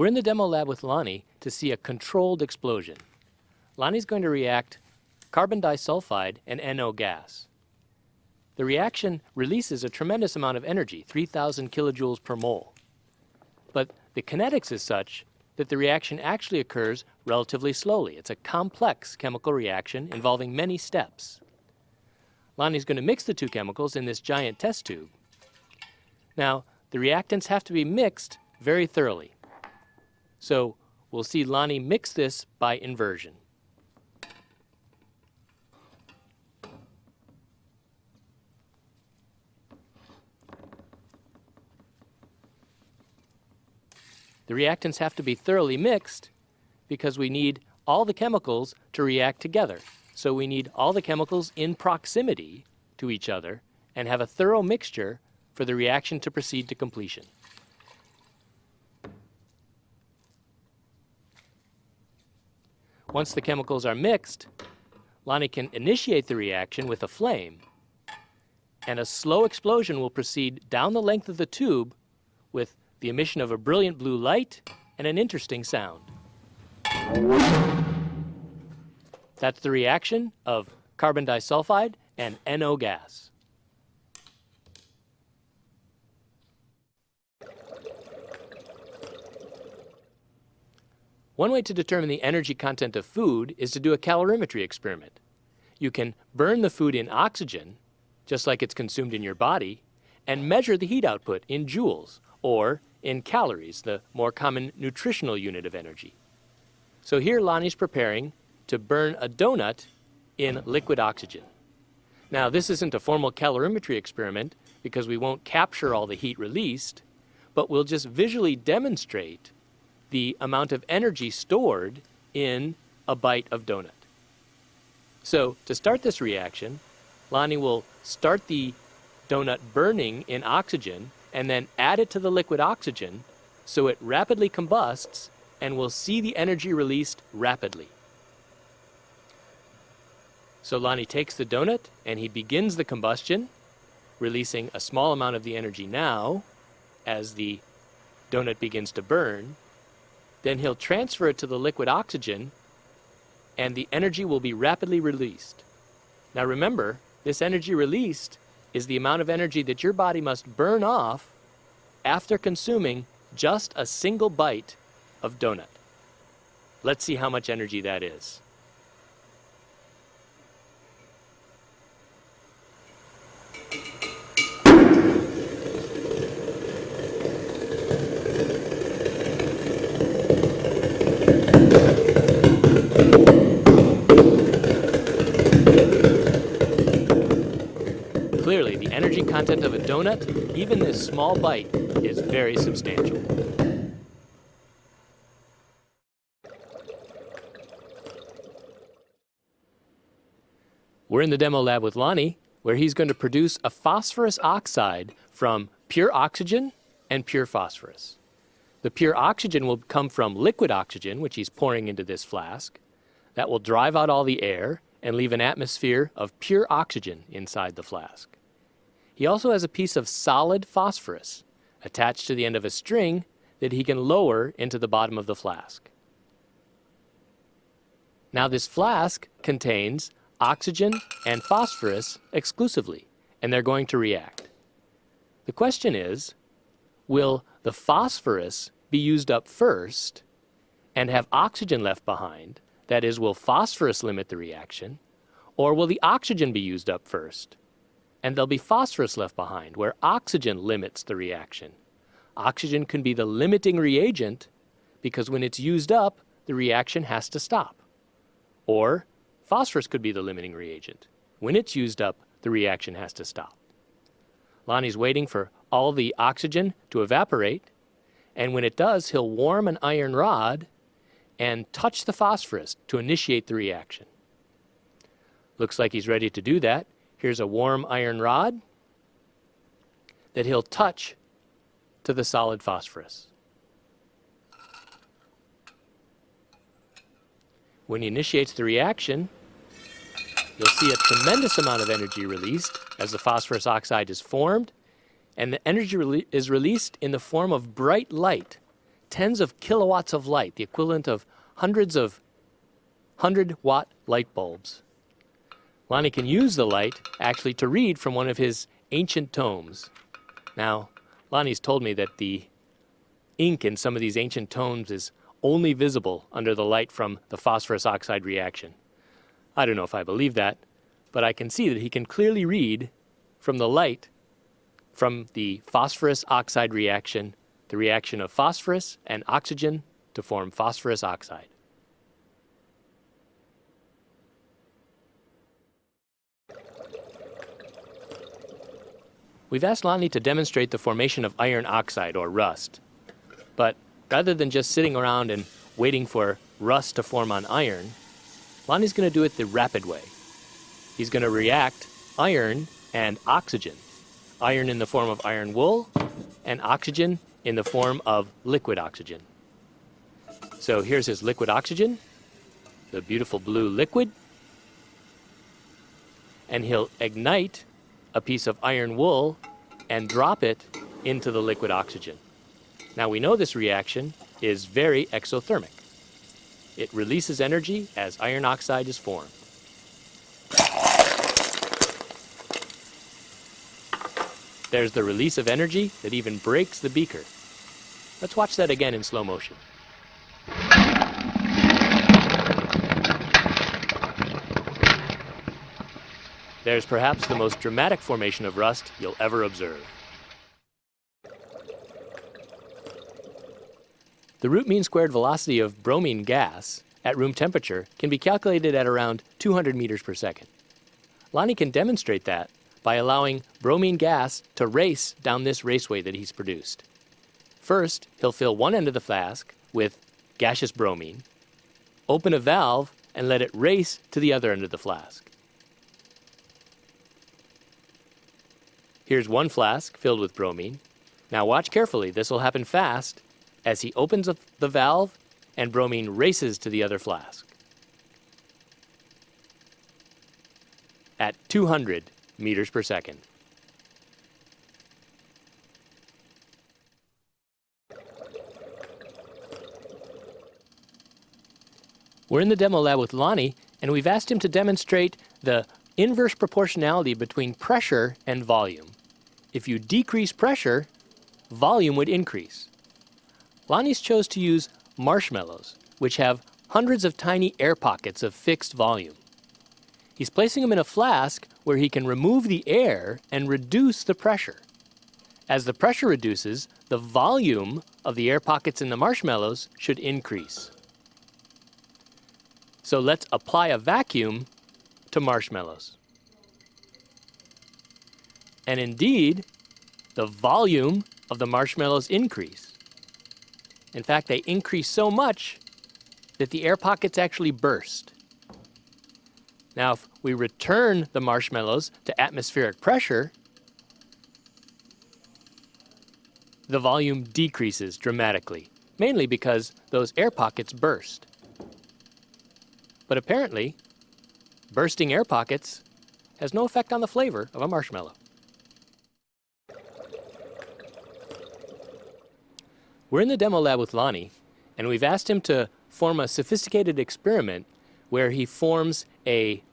We're in the demo lab with Lonnie to see a controlled explosion. Lonnie's going to react carbon disulfide and NO gas. The reaction releases a tremendous amount of energy, 3,000 kilojoules per mole. But the kinetics is such that the reaction actually occurs relatively slowly. It's a complex chemical reaction involving many steps. Lonnie's going to mix the two chemicals in this giant test tube. Now, the reactants have to be mixed very thoroughly. So we'll see Lonnie mix this by inversion. The reactants have to be thoroughly mixed because we need all the chemicals to react together. So we need all the chemicals in proximity to each other and have a thorough mixture for the reaction to proceed to completion. Once the chemicals are mixed, Lonnie can initiate the reaction with a flame, and a slow explosion will proceed down the length of the tube with the emission of a brilliant blue light and an interesting sound. That's the reaction of carbon disulfide and NO gas. One way to determine the energy content of food is to do a calorimetry experiment. You can burn the food in oxygen, just like it's consumed in your body, and measure the heat output in joules, or in calories, the more common nutritional unit of energy. So here Lonnie's preparing to burn a donut in liquid oxygen. Now this isn't a formal calorimetry experiment because we won't capture all the heat released, but we'll just visually demonstrate the amount of energy stored in a bite of donut. So to start this reaction, Lonnie will start the donut burning in oxygen and then add it to the liquid oxygen so it rapidly combusts and we'll see the energy released rapidly. So Lonnie takes the donut and he begins the combustion, releasing a small amount of the energy now as the donut begins to burn, then he'll transfer it to the liquid oxygen and the energy will be rapidly released. Now remember, this energy released is the amount of energy that your body must burn off after consuming just a single bite of donut. Let's see how much energy that is. Clearly, the energy content of a donut, even this small bite, is very substantial. We're in the demo lab with Lonnie, where he's going to produce a phosphorus oxide from pure oxygen and pure phosphorus. The pure oxygen will come from liquid oxygen, which he's pouring into this flask. That will drive out all the air and leave an atmosphere of pure oxygen inside the flask. He also has a piece of solid phosphorus attached to the end of a string that he can lower into the bottom of the flask. Now this flask contains oxygen and phosphorus exclusively, and they're going to react. The question is, will the phosphorus be used up first and have oxygen left behind, that is, will phosphorus limit the reaction, or will the oxygen be used up first? And there'll be phosphorus left behind, where oxygen limits the reaction. Oxygen can be the limiting reagent because when it's used up, the reaction has to stop. Or phosphorus could be the limiting reagent. When it's used up, the reaction has to stop. Lonnie's waiting for all the oxygen to evaporate, and when it does, he'll warm an iron rod and touch the phosphorus to initiate the reaction. Looks like he's ready to do that. Here's a warm iron rod that he'll touch to the solid phosphorus. When he initiates the reaction, you'll see a tremendous amount of energy released as the phosphorus oxide is formed, and the energy is released in the form of bright light tens of kilowatts of light, the equivalent of hundreds of 100 watt light bulbs. Lonnie can use the light actually to read from one of his ancient tomes. Now, Lonnie's told me that the ink in some of these ancient tomes is only visible under the light from the phosphorus oxide reaction. I don't know if I believe that, but I can see that he can clearly read from the light from the phosphorus oxide reaction, the reaction of phosphorus and oxygen to form phosphorus oxide. We've asked Lonnie to demonstrate the formation of iron oxide, or rust. But rather than just sitting around and waiting for rust to form on iron, Lonnie's going to do it the rapid way. He's going to react iron and oxygen. Iron in the form of iron wool, and oxygen in the form of liquid oxygen. So here's his liquid oxygen, the beautiful blue liquid. And he'll ignite a piece of iron wool and drop it into the liquid oxygen. Now we know this reaction is very exothermic. It releases energy as iron oxide is formed. There's the release of energy that even breaks the beaker. Let's watch that again in slow motion. There's perhaps the most dramatic formation of rust you'll ever observe. The root mean squared velocity of bromine gas at room temperature can be calculated at around 200 meters per second. Lonnie can demonstrate that by allowing bromine gas to race down this raceway that he's produced. First, he'll fill one end of the flask with gaseous bromine, open a valve, and let it race to the other end of the flask. Here's one flask filled with bromine. Now watch carefully, this will happen fast as he opens the valve and bromine races to the other flask. At 200 meters per second. We're in the demo lab with Lonnie, and we've asked him to demonstrate the inverse proportionality between pressure and volume. If you decrease pressure, volume would increase. Lonnie's chose to use marshmallows, which have hundreds of tiny air pockets of fixed volume. He's placing them in a flask where he can remove the air and reduce the pressure. As the pressure reduces, the volume of the air pockets in the marshmallows should increase. So let's apply a vacuum to marshmallows. And indeed, the volume of the marshmallows increase. In fact, they increase so much that the air pockets actually burst. Now, if we return the marshmallows to atmospheric pressure, the volume decreases dramatically, mainly because those air pockets burst. But apparently, bursting air pockets has no effect on the flavor of a marshmallow. We're in the demo lab with Lonnie, and we've asked him to form a sophisticated experiment where he forms a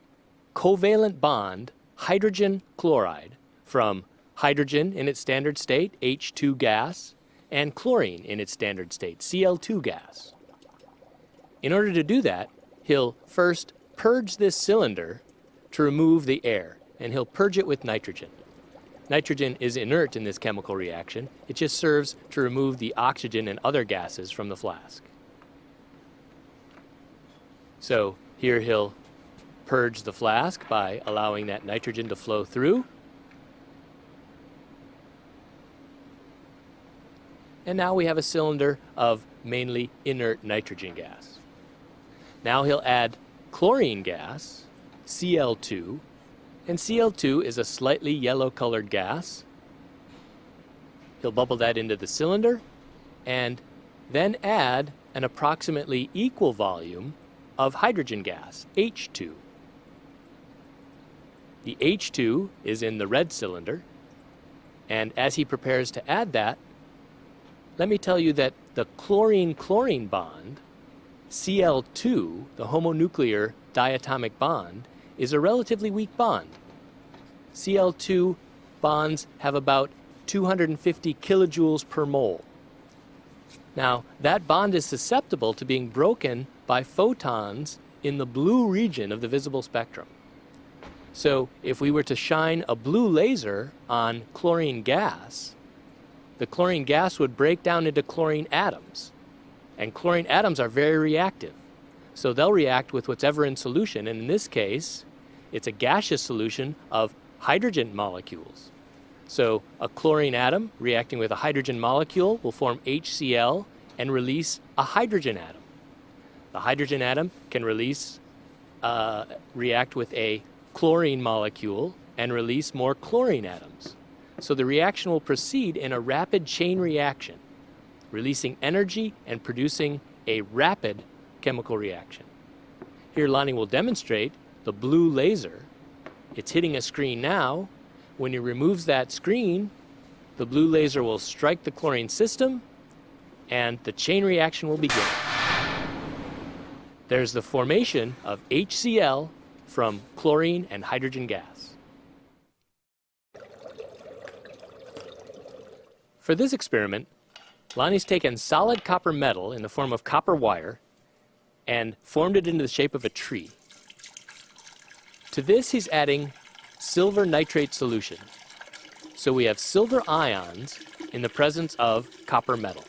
covalent bond hydrogen chloride from hydrogen in its standard state, H2 gas, and chlorine in its standard state, Cl2 gas. In order to do that, he'll first purge this cylinder to remove the air, and he'll purge it with nitrogen. Nitrogen is inert in this chemical reaction. It just serves to remove the oxygen and other gases from the flask. So here he'll purge the flask by allowing that nitrogen to flow through. And now we have a cylinder of mainly inert nitrogen gas. Now he'll add chlorine gas, Cl2, and Cl2 is a slightly yellow colored gas. He'll bubble that into the cylinder and then add an approximately equal volume of hydrogen gas, H2. The H2 is in the red cylinder, and as he prepares to add that, let me tell you that the chlorine-chlorine bond, Cl2, the homonuclear diatomic bond, is a relatively weak bond. Cl2 bonds have about 250 kilojoules per mole. Now, that bond is susceptible to being broken by photons in the blue region of the visible spectrum. So if we were to shine a blue laser on chlorine gas, the chlorine gas would break down into chlorine atoms. And chlorine atoms are very reactive. So they'll react with whatever in solution. And in this case, it's a gaseous solution of hydrogen molecules. So a chlorine atom reacting with a hydrogen molecule will form HCl and release a hydrogen atom. The hydrogen atom can release, uh, react with a chlorine molecule and release more chlorine atoms. So the reaction will proceed in a rapid chain reaction, releasing energy and producing a rapid chemical reaction. Here Lonnie will demonstrate the blue laser. It's hitting a screen now. When he removes that screen, the blue laser will strike the chlorine system and the chain reaction will begin. There's the formation of HCl from chlorine and hydrogen gas. For this experiment, Lonnie's taken solid copper metal in the form of copper wire and formed it into the shape of a tree. To this he's adding silver nitrate solution. So we have silver ions in the presence of copper metal.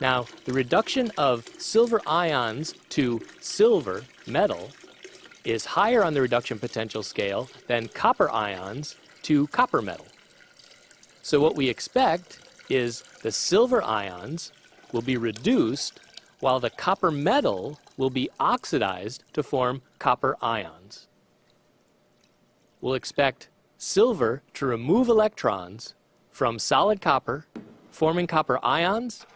Now, the reduction of silver ions to silver metal is higher on the reduction potential scale than copper ions to copper metal. So what we expect is the silver ions will be reduced while the copper metal will be oxidized to form copper ions. We'll expect silver to remove electrons from solid copper, forming copper ions,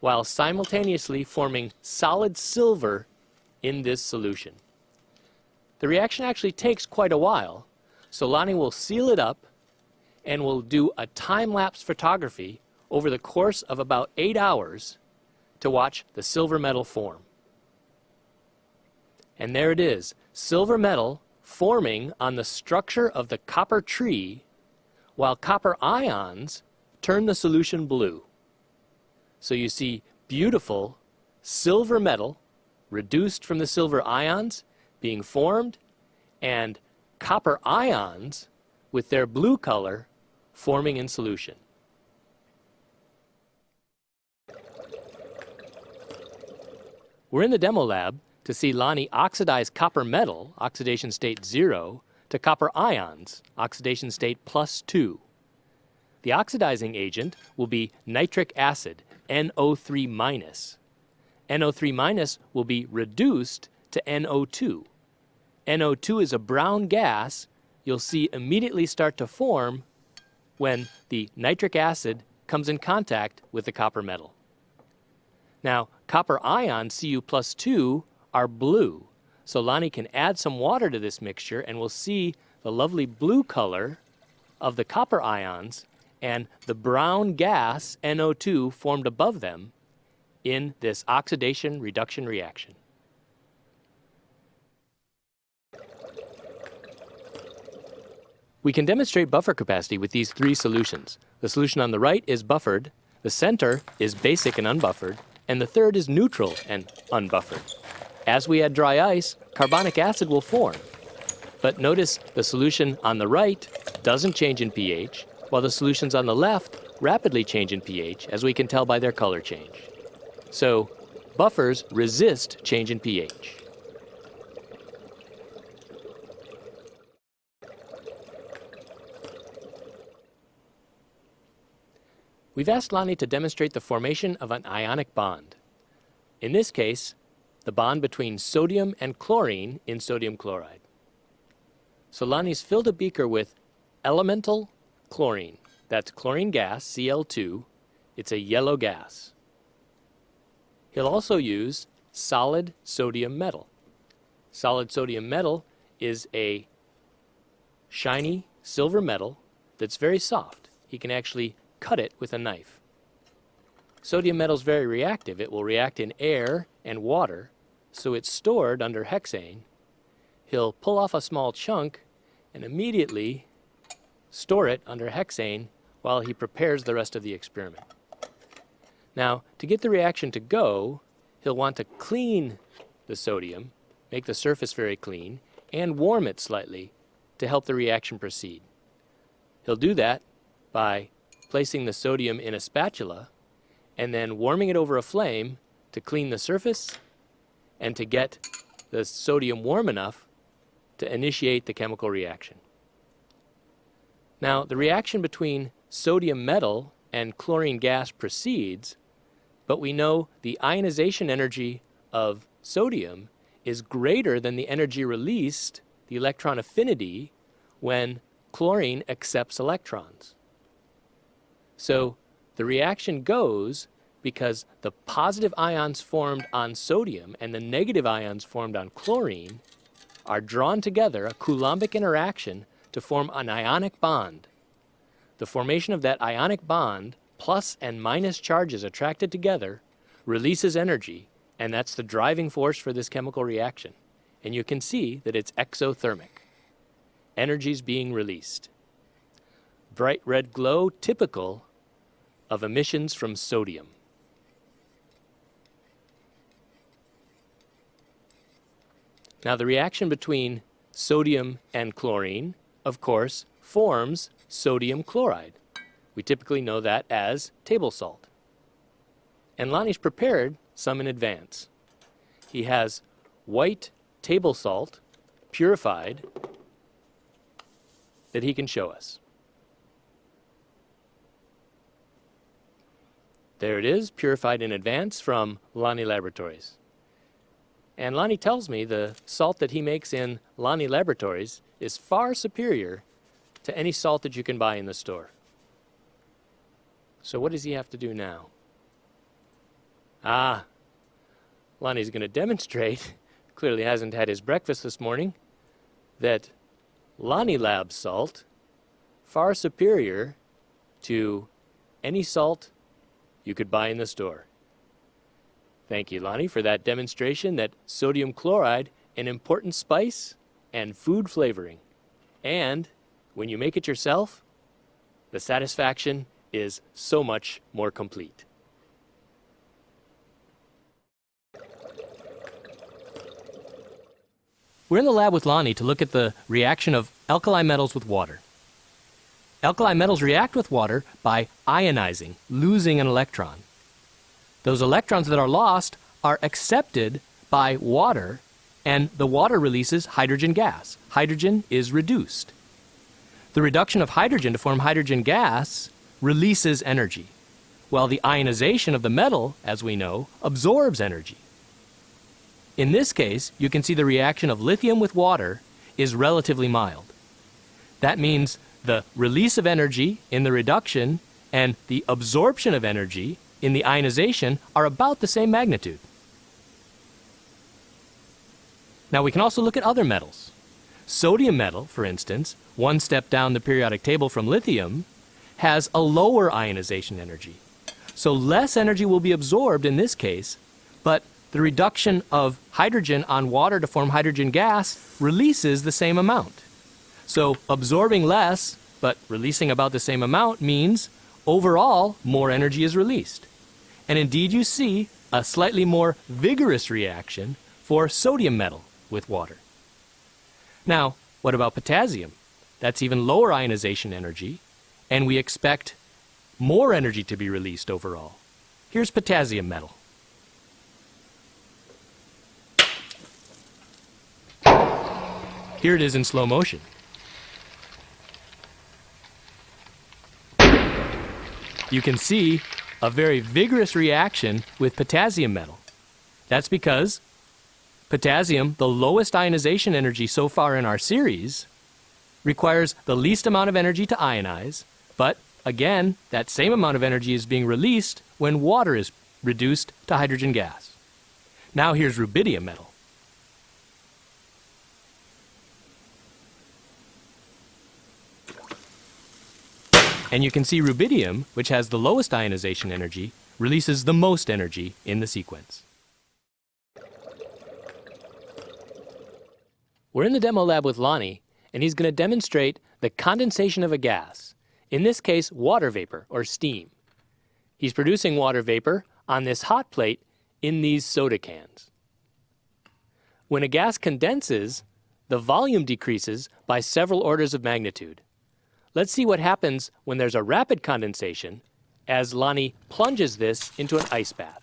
while simultaneously forming solid silver in this solution. The reaction actually takes quite a while, so Lonnie will seal it up and will do a time-lapse photography over the course of about eight hours to watch the silver metal form. And there it is, silver metal forming on the structure of the copper tree while copper ions turn the solution blue. So you see beautiful silver metal reduced from the silver ions being formed and copper ions with their blue color forming in solution. We're in the demo lab to see Lonnie oxidize copper metal, oxidation state 0, to copper ions, oxidation state plus 2. The oxidizing agent will be nitric acid, NO3 minus. NO3 minus will be reduced to NO2. NO2 is a brown gas you'll see immediately start to form when the nitric acid comes in contact with the copper metal. Now, copper ion Cu plus 2, are blue. So Lonnie can add some water to this mixture and we'll see the lovely blue color of the copper ions and the brown gas, NO2, formed above them in this oxidation reduction reaction. We can demonstrate buffer capacity with these three solutions. The solution on the right is buffered, the center is basic and unbuffered, and the third is neutral and unbuffered. As we add dry ice, carbonic acid will form. But notice the solution on the right doesn't change in pH, while the solutions on the left rapidly change in pH, as we can tell by their color change. So, buffers resist change in pH. We've asked Lonnie to demonstrate the formation of an ionic bond. In this case, the bond between sodium and chlorine in sodium chloride. So Lonnie's filled a beaker with elemental chlorine. That's chlorine gas, Cl2. It's a yellow gas. He'll also use solid sodium metal. Solid sodium metal is a shiny silver metal that's very soft. He can actually cut it with a knife. Sodium metal is very reactive. It will react in air and water, so it's stored under hexane. He'll pull off a small chunk and immediately store it under hexane while he prepares the rest of the experiment. Now, to get the reaction to go, he'll want to clean the sodium, make the surface very clean, and warm it slightly to help the reaction proceed. He'll do that by placing the sodium in a spatula and then warming it over a flame to clean the surface and to get the sodium warm enough to initiate the chemical reaction. Now, the reaction between sodium metal and chlorine gas proceeds, but we know the ionization energy of sodium is greater than the energy released, the electron affinity, when chlorine accepts electrons. So the reaction goes because the positive ions formed on sodium and the negative ions formed on chlorine are drawn together, a Coulombic interaction, to form an ionic bond. The formation of that ionic bond, plus and minus charges attracted together, releases energy, and that's the driving force for this chemical reaction. And you can see that it's exothermic. Energy's being released. Bright red glow typical of emissions from sodium. Now the reaction between sodium and chlorine, of course, forms sodium chloride. We typically know that as table salt. And Lonnie's prepared some in advance. He has white table salt, purified, that he can show us. There it is, purified in advance from Lonnie Laboratories. And Lonnie tells me the salt that he makes in Lonnie Laboratories is far superior to any salt that you can buy in the store. So what does he have to do now? Ah, Lonnie's going to demonstrate, clearly hasn't had his breakfast this morning, that Lonnie Lab salt far superior to any salt you could buy in the store. Thank you, Lonnie, for that demonstration that sodium chloride, an important spice and food flavoring. And when you make it yourself, the satisfaction is so much more complete. We're in the lab with Lonnie to look at the reaction of alkali metals with water. Alkali metals react with water by ionizing, losing an electron. Those electrons that are lost are accepted by water, and the water releases hydrogen gas. Hydrogen is reduced. The reduction of hydrogen to form hydrogen gas releases energy, while the ionization of the metal, as we know, absorbs energy. In this case, you can see the reaction of lithium with water is relatively mild. That means the release of energy in the reduction and the absorption of energy in the ionization are about the same magnitude. Now we can also look at other metals. Sodium metal, for instance, one step down the periodic table from lithium, has a lower ionization energy. So less energy will be absorbed in this case, but the reduction of hydrogen on water to form hydrogen gas releases the same amount. So absorbing less, but releasing about the same amount means overall more energy is released. And indeed you see a slightly more vigorous reaction for sodium metal with water. Now, what about potassium? That's even lower ionization energy, and we expect more energy to be released overall. Here's potassium metal. Here it is in slow motion. You can see a very vigorous reaction with potassium metal. That's because potassium, the lowest ionization energy so far in our series, requires the least amount of energy to ionize, but again, that same amount of energy is being released when water is reduced to hydrogen gas. Now here's rubidium metal. And you can see rubidium, which has the lowest ionization energy, releases the most energy in the sequence. We're in the demo lab with Lonnie, and he's going to demonstrate the condensation of a gas, in this case water vapor or steam. He's producing water vapor on this hot plate in these soda cans. When a gas condenses, the volume decreases by several orders of magnitude. Let's see what happens when there's a rapid condensation as Lonnie plunges this into an ice bath.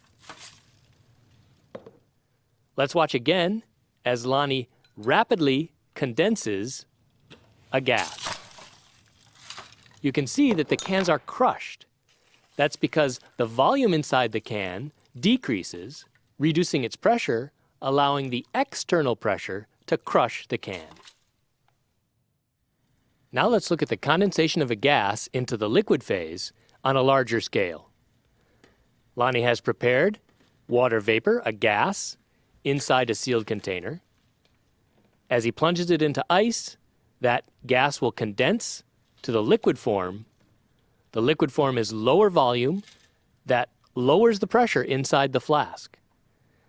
Let's watch again as Lonnie rapidly condenses a gas. You can see that the cans are crushed. That's because the volume inside the can decreases, reducing its pressure, allowing the external pressure to crush the can. Now let's look at the condensation of a gas into the liquid phase on a larger scale. Lonnie has prepared water vapor, a gas, inside a sealed container. As he plunges it into ice, that gas will condense to the liquid form. The liquid form is lower volume that lowers the pressure inside the flask.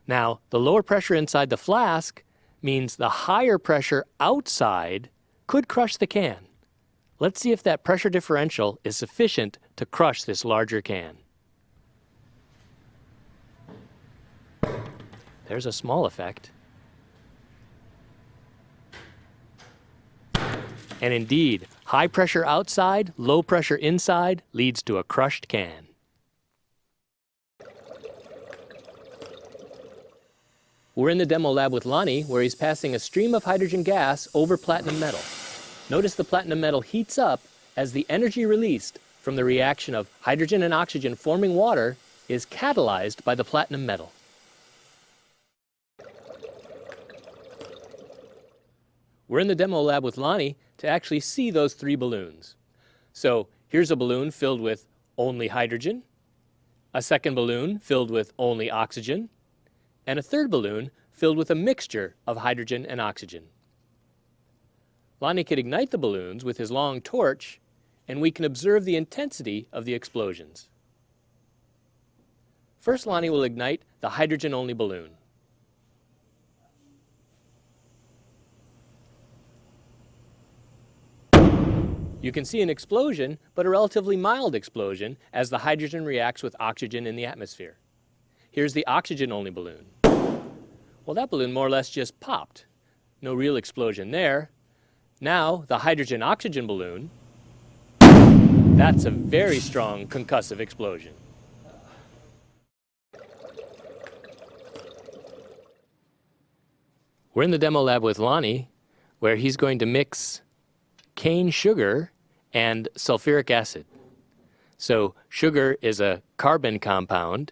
Now, the lower pressure inside the flask means the higher pressure outside could crush the can. Let's see if that pressure differential is sufficient to crush this larger can. There's a small effect. And indeed, high pressure outside, low pressure inside leads to a crushed can. We're in the demo lab with Lonnie where he's passing a stream of hydrogen gas over platinum metal. Notice the platinum metal heats up as the energy released from the reaction of hydrogen and oxygen forming water is catalyzed by the platinum metal. We're in the demo lab with Lonnie to actually see those three balloons. So here's a balloon filled with only hydrogen, a second balloon filled with only oxygen, and a third balloon filled with a mixture of hydrogen and oxygen. Lonnie could ignite the balloons with his long torch, and we can observe the intensity of the explosions. First, Lonnie will ignite the hydrogen-only balloon. You can see an explosion, but a relatively mild explosion as the hydrogen reacts with oxygen in the atmosphere. Here's the oxygen-only balloon. Well, that balloon more or less just popped. No real explosion there. Now, the hydrogen-oxygen balloon, that's a very strong concussive explosion. We're in the demo lab with Lonnie, where he's going to mix cane sugar and sulfuric acid. So sugar is a carbon compound.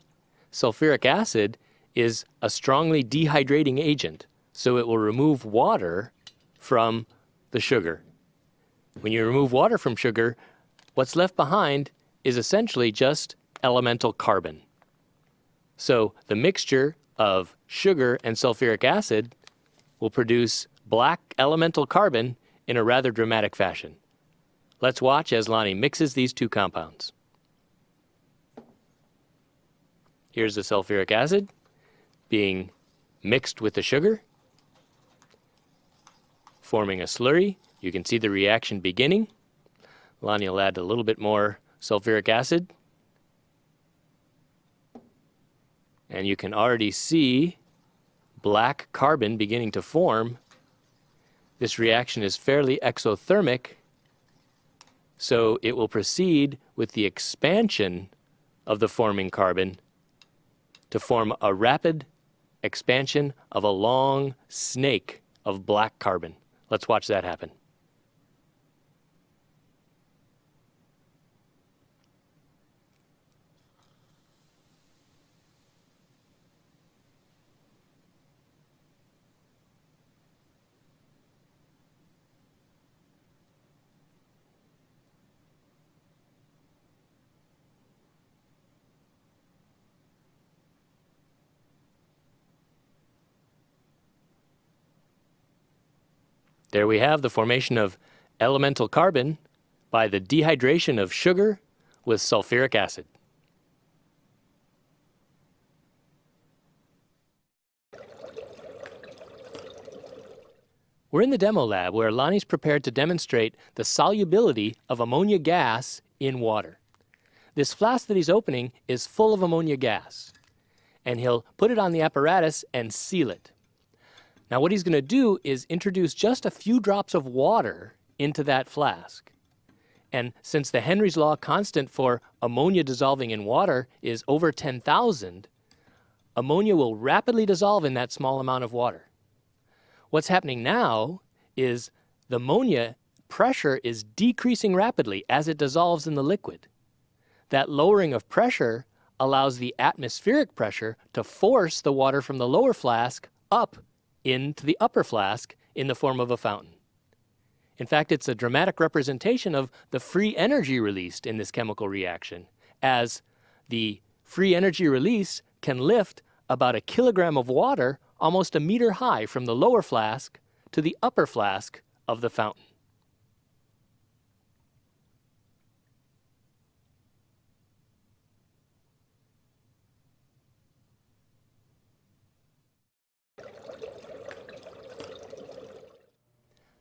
Sulfuric acid is a strongly dehydrating agent, so it will remove water from the sugar. When you remove water from sugar, what's left behind is essentially just elemental carbon. So the mixture of sugar and sulfuric acid will produce black elemental carbon in a rather dramatic fashion. Let's watch as Lonnie mixes these two compounds. Here's the sulfuric acid being mixed with the sugar, forming a slurry. You can see the reaction beginning. Lonnie will add a little bit more sulfuric acid. And you can already see black carbon beginning to form this reaction is fairly exothermic, so it will proceed with the expansion of the forming carbon to form a rapid expansion of a long snake of black carbon. Let's watch that happen. There we have the formation of elemental carbon by the dehydration of sugar with sulfuric acid. We're in the demo lab where Lonnie's prepared to demonstrate the solubility of ammonia gas in water. This flask that he's opening is full of ammonia gas, and he'll put it on the apparatus and seal it. Now what he's going to do is introduce just a few drops of water into that flask. And since the Henry's law constant for ammonia dissolving in water is over 10,000, ammonia will rapidly dissolve in that small amount of water. What's happening now is the ammonia pressure is decreasing rapidly as it dissolves in the liquid. That lowering of pressure allows the atmospheric pressure to force the water from the lower flask up into the upper flask in the form of a fountain. In fact, it's a dramatic representation of the free energy released in this chemical reaction, as the free energy release can lift about a kilogram of water almost a meter high from the lower flask to the upper flask of the fountain.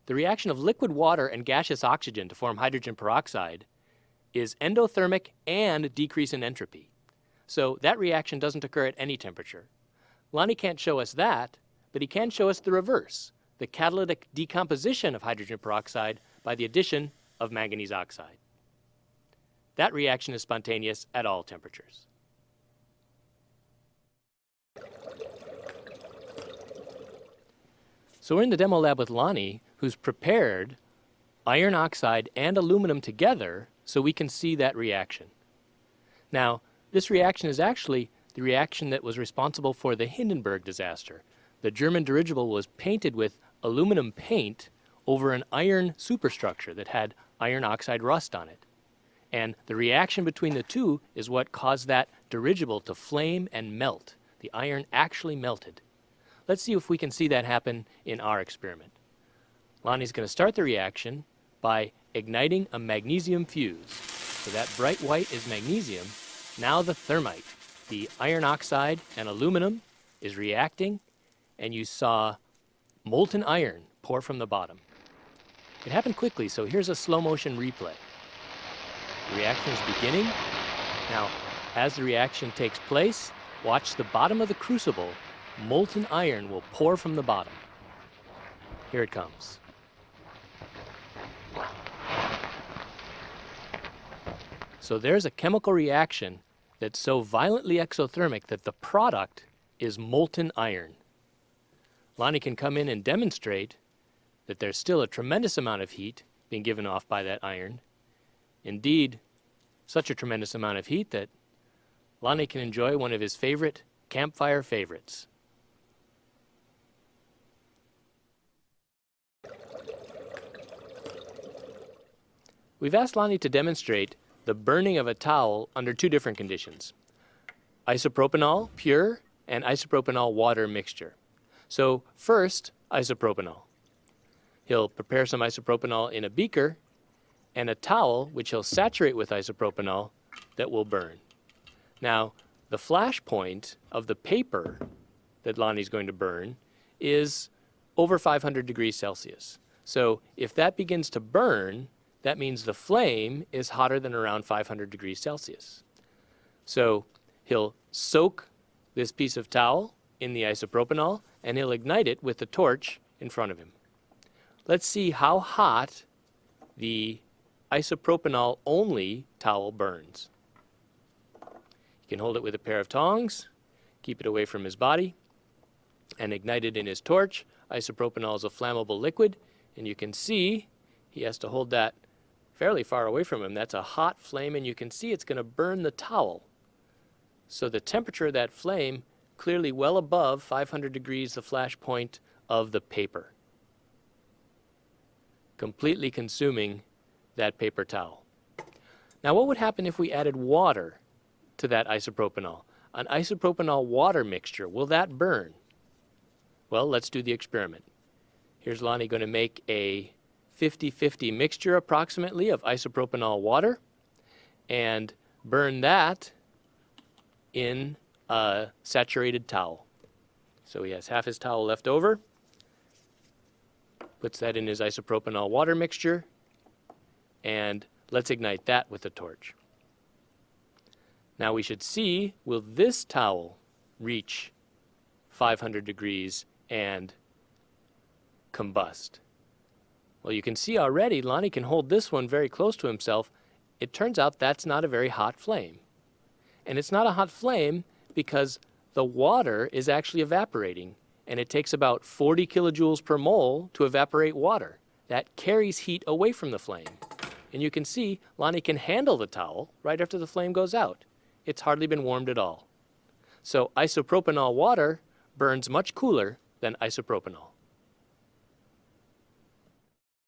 The reaction of liquid water and gaseous oxygen to form hydrogen peroxide is endothermic and decrease in entropy. So that reaction doesn't occur at any temperature. Lonnie can't show us that, but he can show us the reverse, the catalytic decomposition of hydrogen peroxide by the addition of manganese oxide. That reaction is spontaneous at all temperatures. So we're in the demo lab with Lonnie, who's prepared iron oxide and aluminum together so we can see that reaction. Now, this reaction is actually the reaction that was responsible for the Hindenburg disaster. The German dirigible was painted with aluminum paint over an iron superstructure that had iron oxide rust on it. And the reaction between the two is what caused that dirigible to flame and melt. The iron actually melted. Let's see if we can see that happen in our experiment. Lonnie's going to start the reaction by igniting a magnesium fuse. So that bright white is magnesium. Now the thermite, the iron oxide and aluminum is reacting and you saw molten iron pour from the bottom. It happened quickly, so here's a slow motion replay. The reaction is beginning. Now, as the reaction takes place, watch the bottom of the crucible. Molten iron will pour from the bottom. Here it comes. So there's a chemical reaction that's so violently exothermic that the product is molten iron. Lonnie can come in and demonstrate that there's still a tremendous amount of heat being given off by that iron. Indeed, such a tremendous amount of heat that Lonnie can enjoy one of his favorite campfire favorites. We've asked Lonnie to demonstrate the burning of a towel under two different conditions. Isopropanol pure and isopropanol water mixture. So first, isopropanol. He'll prepare some isopropanol in a beaker and a towel which he'll saturate with isopropanol that will burn. Now, the flash point of the paper that Lonnie's going to burn is over 500 degrees Celsius. So if that begins to burn, that means the flame is hotter than around 500 degrees Celsius. So he'll soak this piece of towel in the isopropanol and he'll ignite it with the torch in front of him. Let's see how hot the isopropanol only towel burns. You can hold it with a pair of tongs, keep it away from his body, and ignite it in his torch. Isopropanol is a flammable liquid, and you can see he has to hold that fairly far away from him. That's a hot flame and you can see it's going to burn the towel. So the temperature of that flame clearly well above 500 degrees the flash point of the paper. Completely consuming that paper towel. Now what would happen if we added water to that isopropanol? An isopropanol water mixture, will that burn? Well, let's do the experiment. Here's Lonnie going to make a 50-50 mixture approximately of isopropanol water and burn that in a saturated towel. So he has half his towel left over. puts that in his isopropanol water mixture, and let's ignite that with a torch. Now we should see, will this towel reach 500 degrees and combust? Well, you can see already Lonnie can hold this one very close to himself. It turns out that's not a very hot flame. And it's not a hot flame because the water is actually evaporating and it takes about 40 kilojoules per mole to evaporate water. That carries heat away from the flame. And you can see Lonnie can handle the towel right after the flame goes out. It's hardly been warmed at all. So isopropanol water burns much cooler than isopropanol.